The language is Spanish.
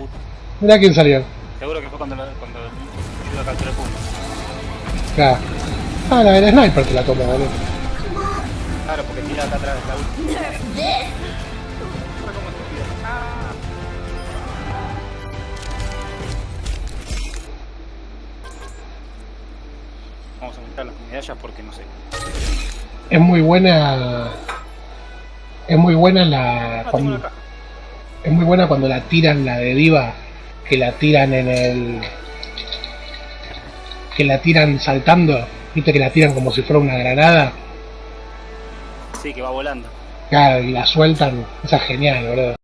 puta. Mirá quién salió. Seguro que fue cuando, la- cuando yo la capturé punto. Acá. Ah, la del sniper te la tomó, boludo. Claro, porque tira acá atrás la como estúpido. Ah. Vamos a aumentar las medallas porque no sé. Es muy buena. Es muy buena la. Ah, es muy buena cuando la tiran la de Diva. Que la tiran en el. Que la tiran saltando. Viste que la tiran como si fuera una granada. Sí, que va volando. Claro, y la sueltan. Esa es genial, boludo.